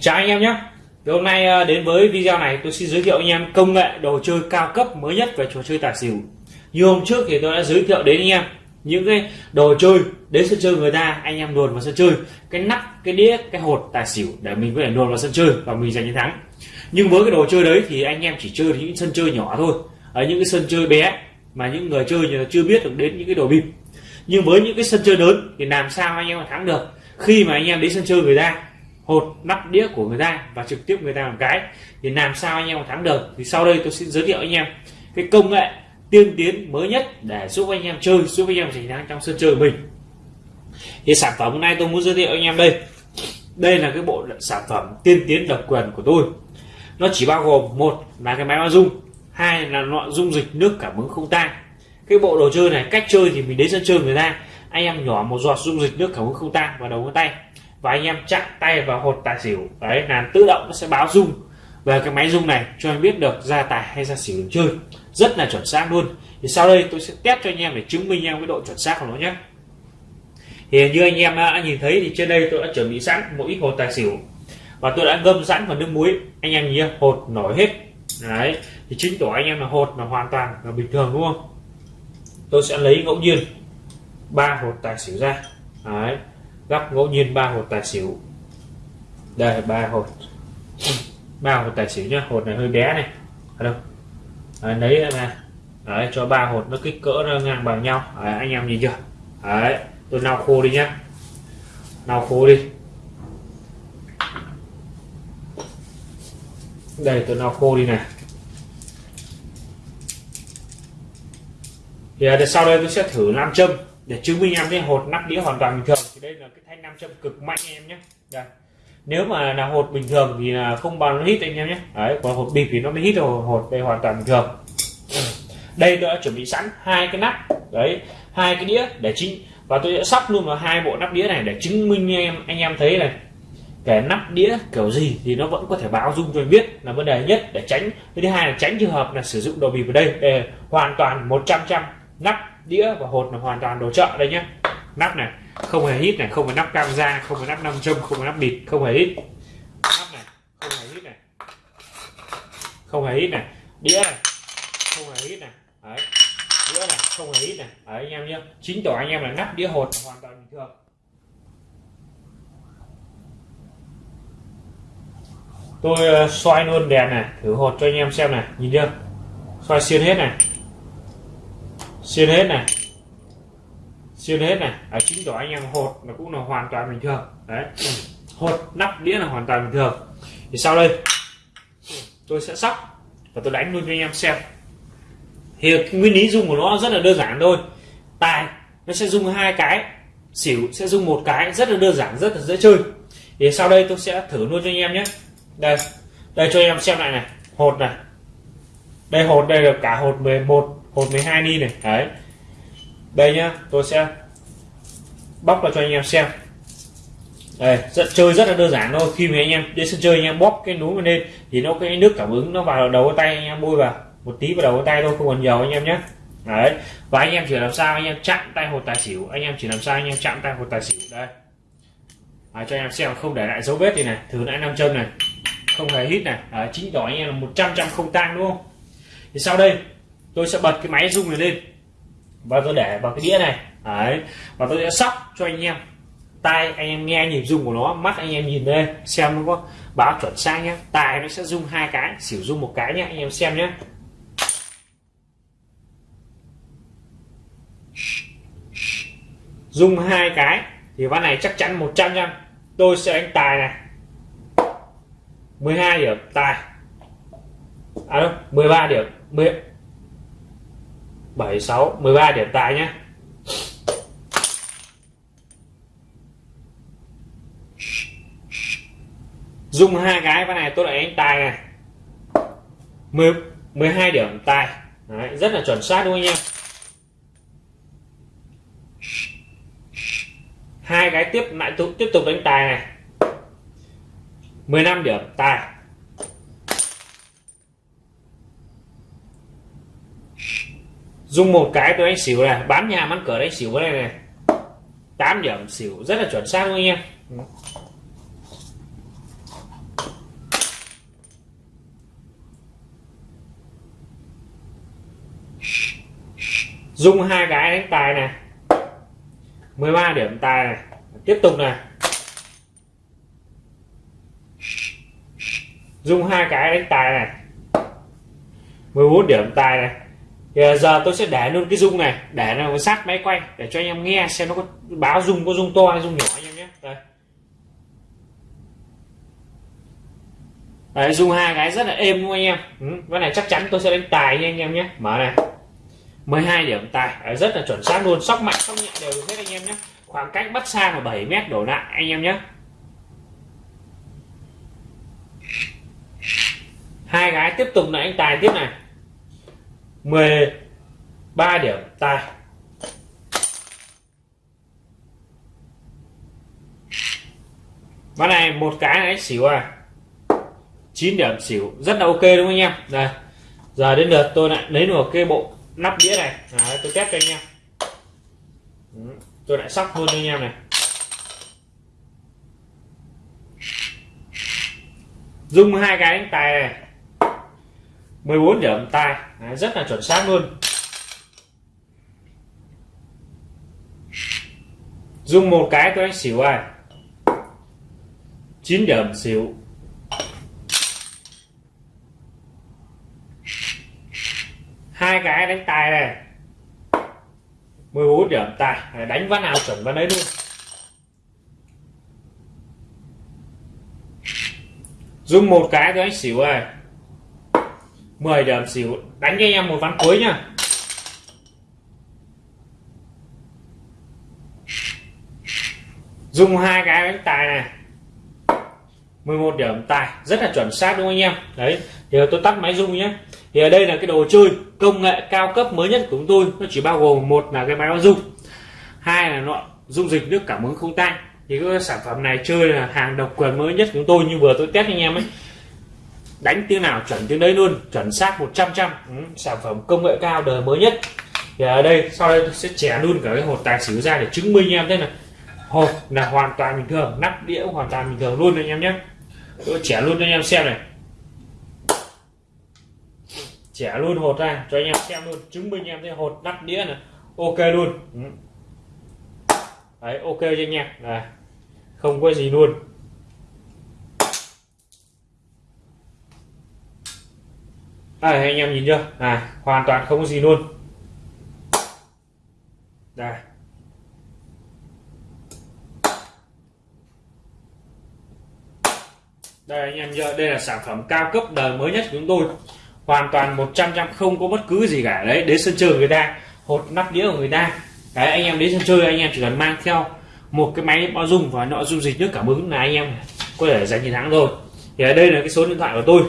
Chào anh em nhé. Thì hôm nay ờ, đến với video này, tôi xin giới thiệu anh em công nghệ đồ chơi cao cấp mới nhất về trò chơi tài xỉu. Như hôm trước thì tôi đã giới thiệu đến anh em những cái đồ chơi đến sân chơi người ta, anh em luồn vào sân chơi, cái nắp, cái đĩa, cái hột tài xỉu để mình có thể luồn vào sân chơi và mình giành chiến thắng. Nhưng với cái đồ chơi đấy thì anh em chỉ chơi những sân chơi nhỏ thôi. Ở những cái sân chơi bé mà những người chơi người chưa biết được đến những cái đồ bịp. Nhưng với những cái sân chơi lớn thì làm sao anh em thắng được? Khi mà anh em đến sân chơi người ta hột, nắp đĩa của người ta và trực tiếp người ta làm cái. Thì làm sao anh em thắng được? Thì sau đây tôi sẽ giới thiệu anh em cái công nghệ tiên tiến mới nhất để giúp anh em chơi, giúp anh em giành thắng trong sân chơi của mình. Thì sản phẩm hôm nay tôi muốn giới thiệu anh em đây. Đây là cái bộ sản phẩm tiên tiến độc quyền của tôi. Nó chỉ bao gồm một là cái máy bao dung hai là loại dung dịch nước cảm ứng không tan. Cái bộ đồ chơi này, cách chơi thì mình đến sân chơi người ta, anh em nhỏ một giọt dung dịch nước cảm ứng không tan vào đầu ngón tay và anh em chạm tay vào hột tài xỉu. Đấy, là tự động nó sẽ báo dung về cái máy dung này cho anh biết được ra tài hay ra xỉu được chơi. Rất là chuẩn xác luôn. Thì sau đây tôi sẽ test cho anh em để chứng minh em cái độ chuẩn xác của nó nhé. Thì như anh em đã nhìn thấy thì trên đây tôi đã chuẩn bị sẵn một ít hột tài xỉu. Và tôi đã ngâm sẵn vào nước muối. Anh em nhìn hột nổi hết. Đấy, thì chính tỏ anh em là hột là hoàn toàn là bình thường đúng không? Tôi sẽ lấy ngẫu nhiên ba hột tài xỉu ra. Đấy gấp ngẫu nhiên ba hột tài xỉu. Đây ba hột. Ba hột tài xỉu nhá hột này hơi bé này. Ở đâu? À, lấy ra đấy, cho ba hột nó kích cỡ nó ngang bằng nhau. Đấy, anh em nhìn chưa? Đấy tôi lau khô đi nhá. Lau khô đi. Đây tôi lau khô đi này. Thì à, sau đây tôi sẽ thử nam châm để chứng minh em cái hột nắp đĩa hoàn toàn bình thường thì đây là cái thanh nam châm cực mạnh em nhé. Đây. Nếu mà là hột bình thường thì là không bao nó hít anh em nhé. Đấy, còn hột bịp thì nó mới hít rồi hột đây hoàn toàn bình thường. Đây tôi đã chuẩn bị sẵn hai cái nắp, đấy, hai cái đĩa để chính, và tôi đã sắp luôn vào hai bộ nắp đĩa này để chứng minh em, anh em thấy này. Cái nắp đĩa kiểu gì thì nó vẫn có thể báo dung cho biết là vấn đề nhất để tránh. Cái thứ hai là tránh trường hợp là sử dụng đồ bịp ở đây để hoàn toàn 100 trăm nắp đĩa và hột là hoàn toàn đồ chợ đây nhé. Nắp này không hề hít này, không có nắp cam da không có nắp nam châm, không có nắp bịt, không hề hít. Nắp này, không hề hít này. Không hề hít này. Đĩa này, không hề hít này. Đấy, đĩa này, không hề hít này. Đấy, anh em nhé. Chính tỏ anh em là nắp đĩa hột hoàn toàn bình thường. Tôi ờ, xoay luôn đèn này, thử hột cho anh em xem này. Nhìn chưa? Xoay xuyên hết này. Xuyên hết này xuyên hết này ở chính tỏ anh em hột nó cũng là hoàn toàn bình thường. Đấy. Hột nắp đĩa là hoàn toàn bình thường. Thì sau đây, tôi sẽ sóc và tôi đánh luôn cho anh em xem. Thì nguyên lý dùng của nó rất là đơn giản thôi. Tài, nó sẽ dùng hai cái, xỉu sẽ dùng một cái, rất là đơn giản, rất là dễ chơi. Thì sau đây tôi sẽ thử luôn cho anh em nhé. Đây đây cho anh em xem lại này. Hột này. Đây hột, đây là cả hột 11 hột 12 ni này. Đấy. Đây nhá, tôi sẽ bóc ra cho anh em xem. Đây rất chơi rất là đơn giản thôi. Khi mà anh em đến sân chơi anh em bóp cái núi vào lên thì nó cái nước cảm ứng nó vào đầu tay anh em bôi vào một tí vào đầu tay thôi không còn nhiều anh em nhé. Đấy và anh em chỉ làm sao anh em chạm tay hột tài xỉu. Anh em chỉ làm sao anh em chạm tay hột tài xỉu. Đây. À, cho anh em xem không để lại dấu vết gì này. Thử lại nam châm này không hề hít này. À, chính đỏ anh em là 100 trăm không tang đúng không? Thì sau đây tôi sẽ bật cái máy rung này lên. Và tôi để vào cái đĩa này đấy. Và tôi sẽ sóc cho anh em. Tai anh em nghe nhịp rung của nó, mắt anh em nhìn đây xem nó có báo chuẩn xác nhé. Tài nó sẽ rung hai cái, xỉu rung một cái nhé, anh em xem nhé. Rung hai cái, thì ván này chắc chắn 100 trăm tôi sẽ đánh tài này. 12 điểm tài à đâu 13 điểm 10 7 6 13 điểm tài nhé. Dùng hai cái cái này tôi lại đánh tài này. 10 12 điểm tài Đấy, rất là chuẩn xác đúng không anh em? Hai cái tiếp lại tiếp tục đánh tài này. 15 điểm tài dùng một cái tôi đánh xỉu này bán nhà bán cửa đánh xỉu cái này này. 8 điểm xỉu rất là chuẩn xác luôn anh em? Dùng hai cái đánh tài này. 13 điểm tài này. Tiếp tục này. Dùng hai cái đánh tài này. 14 điểm tài này. Thì giờ tôi sẽ để luôn cái dung này để nó sát máy quay để cho anh em nghe xem nó có báo dung có dung to hay dung nhỏ anh em nhé. Đây. Đấy, dung hai cái rất là êm luôn anh em. Ừ, cái này chắc chắn tôi sẽ đánh tài nha anh em nhé. Mở này. 12 điểm. Tài Đấy, rất là chuẩn xác luôn. Sóc mạnh sóc nhẹ đều được hết anh em nhé. Khoảng cách bắt xa là 7 mét đổ lại anh em nhé. Hai gái tiếp tục là anh tài tiếp này. 13 điểm. Tài. Ván này một cái này xỉu à. 9 điểm xỉu. Rất là ok đúng không anh em? Đây. Giờ đến lượt tôi lại lấy được cái bộ nắp đĩa này. Đấy, tôi test cho anh em tôi lại sóc luôn cho anh em này. Dùng hai cái đánh tài này. 14 điểm tài Đấy, rất là chuẩn xác luôn. Dùng một cái tôi đánh xỉu à 9 điểm xỉu. Hai cái đánh tài này. 14 điểm tài, đánh ván nào chuẩn ván đấy luôn. Dùng một cái thôi anh xỉu này 10 điểm xỉu, đánh cho anh em một ván cuối nhá. Dùng hai cái đánh tài này. 11 điểm tài, rất là chuẩn xác đúng không anh em? Đấy thì tôi tắt máy dung nhé thì ở đây là cái đồ chơi công nghệ cao cấp mới nhất của chúng tôi. Nó chỉ bao gồm một là cái máy báo dung hai là loại dung dịch nước cảm ứng không tan. Thì cái sản phẩm này chơi là hàng độc quyền mới nhất của chúng tôi như vừa tôi test anh em ấy. Đánh tiếng nào chuẩn tiếng đấy luôn chuẩn xác 100 trăm ừ, sản phẩm công nghệ cao đời mới nhất. Thì ở đây sau đây tôi sẽ chẻ luôn cả cái hột tài xỉu ra để chứng minh anh em thế này hột là hoàn toàn bình thường nắp đĩa hoàn toàn bình thường luôn anh em nhé. Tôi chẻ luôn cho anh em xem này trẻ luôn, hột ra. Cho anh em xem luôn. Chứng minh em thấy hột nắp đĩa này. Ok luôn. Ừ. Đấy, ok cho anh em. Này. Không có gì luôn. Đây, anh em nhìn chưa? À hoàn toàn không có gì luôn. Đây. Đây, anh em chưa đây là sản phẩm cao cấp đời mới nhất của chúng tôi hoàn toàn 100 trăm không có bất cứ gì cả. Đấy, đến sân chơi người ta, hột nắp đĩa của người ta. Đấy, anh em đến sân chơi, anh em chỉ cần mang theo một cái máy bao dung và nội dung dịch nước cảm ứng là anh em có thể giành chiến thắng rồi. Thì ở đây là cái số điện thoại của tôi.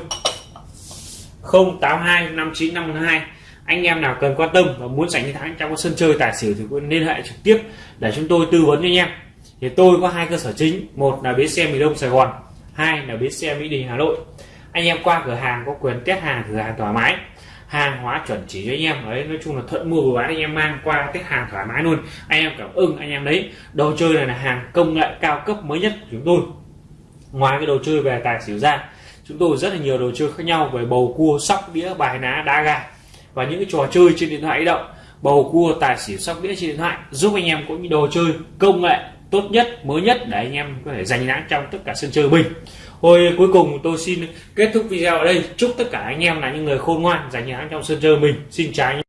082 5952 anh em nào cần quan tâm và muốn giành chiến thắng trong sân chơi tài xỉu thì cũng liên hệ trực tiếp để chúng tôi tư vấn cho anh em. Thì tôi có hai cơ sở chính. Một là bến xe miền đông sài gòn, hai là bến xe mỹ đình hà nội anh em qua cửa hàng có quyền test hàng, cửa hàng thoải mái. Hàng hóa chuẩn chỉ cho anh em. Đấy, nói chung là thuận mua vừa bán anh em mang qua test hàng thoải mái luôn. Anh em cảm ơn anh em đấy. Đồ chơi này là hàng công nghệ cao cấp mới nhất của chúng tôi. Ngoài cái đồ chơi về tài xỉu ra, chúng tôi rất là nhiều đồ chơi khác nhau về bầu cua, sóc đĩa, bài ná, đá gà và những cái trò chơi trên điện thoại di động. Bầu cua, tài xỉu, sóc đĩa trên điện thoại giúp anh em có những đồ chơi công nghệ tốt nhất, mới nhất để anh em có thể giành thắng trong tất cả sân chơi mình. Hồi cuối cùng tôi xin kết thúc video ở đây. Chúc tất cả anh em là những người khôn ngoan giành thắng trong sân chơi mình. Xin chào anh